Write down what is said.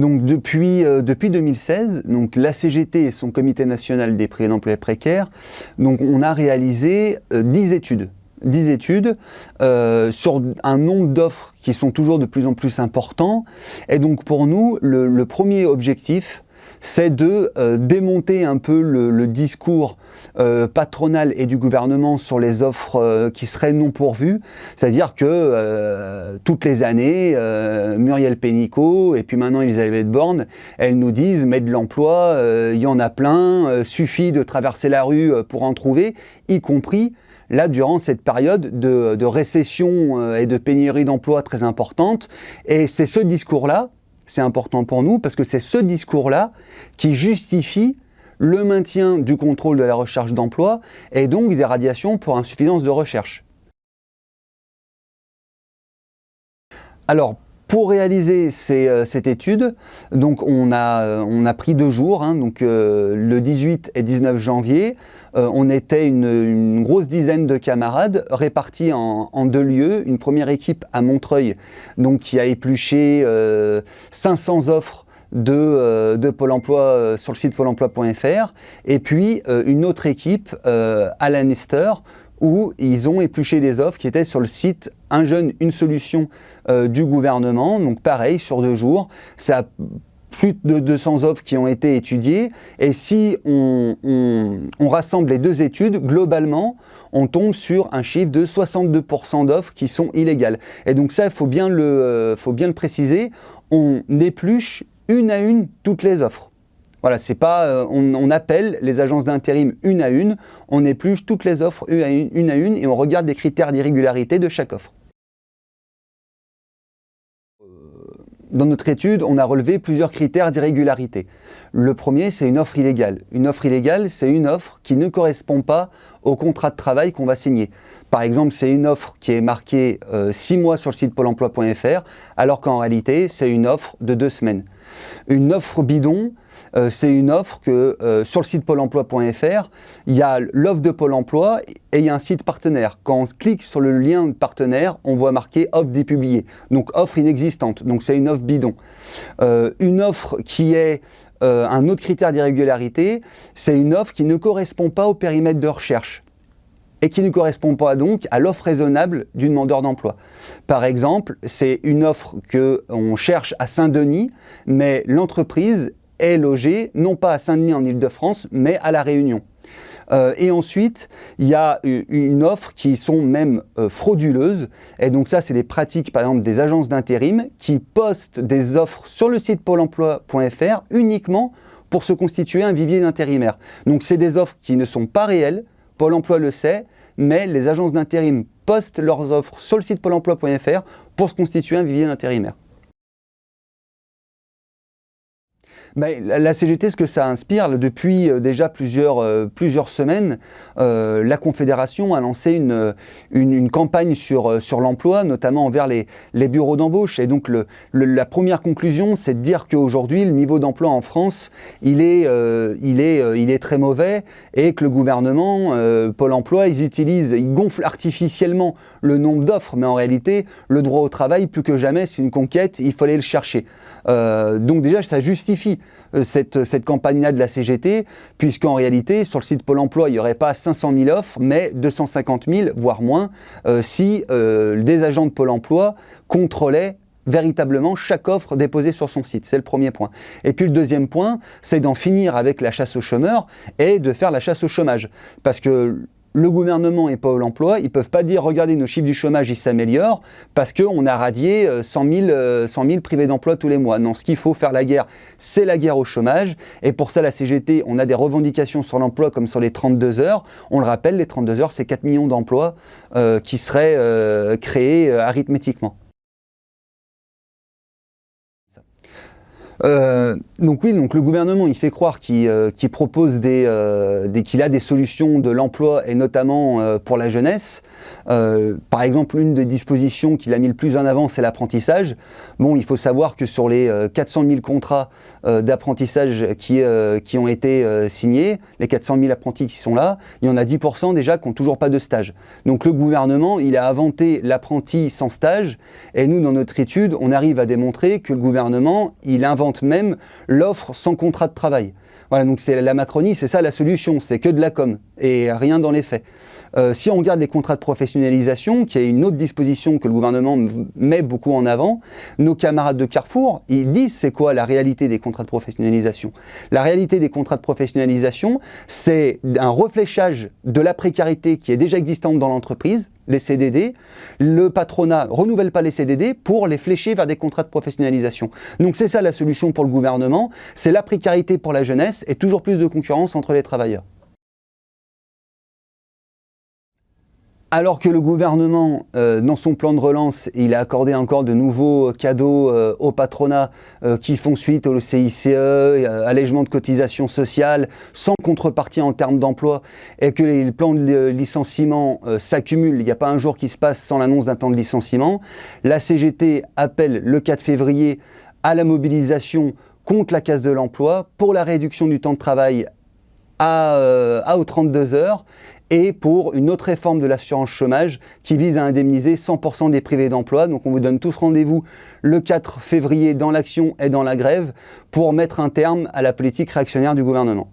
Donc depuis, euh, depuis 2016, donc la CGT et son comité national des prix d'emploi précaires, donc on a réalisé 10 études 10 études euh, sur un nombre d'offres qui sont toujours de plus en plus importants. Et donc pour nous, le, premier objectif, c'est de euh, démonter un peu le, discours euh, patronal et du gouvernement sur les offres qui seraient non pourvues. C'est-à-dire que toutes les années, Muriel Pénicaud et puis maintenant Elisabeth Borne, elles nous disent « mais de l'emploi, il y en a plein, suffit de traverser la rue pour en trouver », y compris là, durant cette période de, récession euh, et de pénurie d'emploi très importante. Et c'est ce discours-là, c'est important pour nous, parce que c'est ce discours-là qui justifie le maintien du contrôle de la recherche d'emploi et donc des radiations pour insuffisance de recherche. Alors, pour réaliser euh, cette étude, donc on a, euh, on a pris deux jours, hein, donc euh, le 18 et 19 janvier, on était une, grosse dizaine de camarades répartis en, deux lieux. Une première équipe à Montreuil, donc qui a épluché 500 offres de, de, Pôle emploi sur le site pôle emploi.fr et puis une autre équipe à Lannister où ils ont épluché des offres qui étaient sur le site Un jeune, une solution euh, du gouvernement. Donc pareil, sur deux jours, ça a plus de 200 offres qui ont été étudiées. Et si on, rassemble les deux études, globalement, on tombe sur un chiffre de 62% d'offres qui sont illégales. Et donc ça, il faut, bien le, euh, faut bien le préciser, on épluche une à une toutes les offres. Voilà, c'est pas, euh, on, appelle les agences d'intérim une à une, on épluche toutes les offres une à une et on regarde les critères d'irrégularité de chaque offre. Dans notre étude, on a relevé plusieurs critères d'irrégularité. Le premier, c'est une offre illégale. Une offre illégale, c'est une offre qui ne correspond pas au contrat de travail qu'on va signer. Par exemple, c'est une offre qui est marquée 6 euh, mois sur le site pôle emploi.fr, alors qu'en réalité, c'est une offre de 2 semaines. Une offre bidon, euh, c'est une offre que euh, sur le site pôle emploi.fr, il y a l'offre de Pôle emploi et il y a un site partenaire. Quand on clique sur le lien partenaire, on voit marqué offre dépubliée. Donc offre inexistante, donc c'est une offre bidon. Euh, une offre qui est un autre critère d'irrégularité, c'est une offre qui ne correspond pas au périmètre de recherche et qui ne correspond pas donc à l'offre raisonnable du demandeur d'emploi. Par exemple, c'est une offre qu'on cherche à Saint-Denis, mais l'entreprise est logé non pas à Saint-Denis en Ile-de-France, mais à La Réunion. Euh, et ensuite, il y a une offre qui sont même euh, frauduleuses. Et donc ça, c'est les pratiques, par exemple, des agences d'intérim qui postent des offres sur le site pôle emploi.fr uniquement pour se constituer un vivier d'intérimaires. Donc c'est des offres qui ne sont pas réelles, Pôle emploi le sait, mais les agences d'intérim postent leurs offres sur le site pôle emploi.fr pour se constituer un vivier d'intérimaires. La CGT, ce que ça inspire, depuis euh, déjà plusieurs, euh, plusieurs semaines, euh, la Confédération a lancé une, une, campagne sur, sur l'emploi, notamment envers les, les bureaux d'embauche. Et donc le, la première conclusion, c'est de dire qu'aujourd'hui, le niveau d'emploi en France, il est, il, est, il est très mauvais et que le gouvernement, Pôle emploi, ils utilisent, ils gonflent artificiellement le nombre d'offres, mais en réalité, le droit au travail, plus que jamais, c'est une conquête, il fallait le chercher. donc déjà, ça justifie euh, cette, cette campagne-là de la CGT, puisqu'en réalité, sur le site Pôle emploi, il n'y aurait pas 500 000 offres, mais 250 000, voire moins, euh, si euh, des agents de Pôle emploi contrôlaient véritablement chaque offre déposée sur son site. C'est le premier point. Et puis le deuxième point, c'est d'en finir avec la chasse aux chômeurs et de faire la chasse au chômage. Parce que le gouvernement et Pôle emploi, ils ne peuvent pas dire « regardez, nos chiffres du chômage, ils s'améliorent parce qu'on a radié 100 000, 100 privés d'emploi tous les mois ». Non, ce qu'il faut faire la guerre, c'est la guerre au chômage. Et pour ça, la CGT, on a des revendications sur l'emploi comme sur les 32 heures. On le rappelle, les 32 heures, c'est 4 millions d'emplois euh, qui seraient euh, créés euh, arithmétiquement. Euh, donc oui, donc le gouvernement, il fait croire qu'il euh, propose euh, des, qu'il a des solutions de l'emploi et notamment pour la jeunesse. par exemple, une des dispositions qu'il a mis le plus en avant, c'est l'apprentissage. Bon, il faut savoir que sur les 400 000 contrats d'apprentissage qui, qui ont été signés, les 400 000 apprentis qui sont là, il y en a 10% déjà qui n'ont toujours pas de stage. Donc le gouvernement, il a inventé l'apprenti sans stage et nous, dans notre étude, on arrive à démontrer que le gouvernement, il invente même l'offre sans contrat de travail. Voilà, donc c'est la Macronie, c'est ça la solution, c'est que de la com et rien dans les faits. Euh, si on regarde les contrats de professionnalisation, qui est une autre disposition que le gouvernement met beaucoup en avant, nos camarades de Carrefour, ils disent c'est quoi la réalité des contrats de professionnalisation? La réalité des contrats de professionnalisation, c'est un refléchage de la précarité qui est déjà existante dans l'entreprise, les CDD. Le patronat renouvelle pas les CDD pour les flécher vers des contrats de professionnalisation. Donc c'est ça la solution pour le gouvernement, c'est la précarité pour la jeunesse et toujours plus de concurrence entre les travailleurs. Alors que le gouvernement, euh, dans son plan de relance, il a accordé encore de nouveaux cadeaux euh, au patronat euh, qui font suite au CICE, allègement de cotisations sociales, sans contrepartie en termes d'emploi, et que les plans de licenciement s'accumulent, il n'y a pas un jour qui se passe sans l'annonce d'un plan de licenciement, la CGT appelle le 4 février à la mobilisation contre la casse de l'emploi, pour la réduction du temps de travail à, à aux 32 heures et pour une autre réforme de l'assurance chômage qui vise à indemniser 100% des privés d'emploi. Donc on vous donne tous rendez-vous le 4 février dans l'action et dans la grève pour mettre un terme à la politique réactionnaire du gouvernement.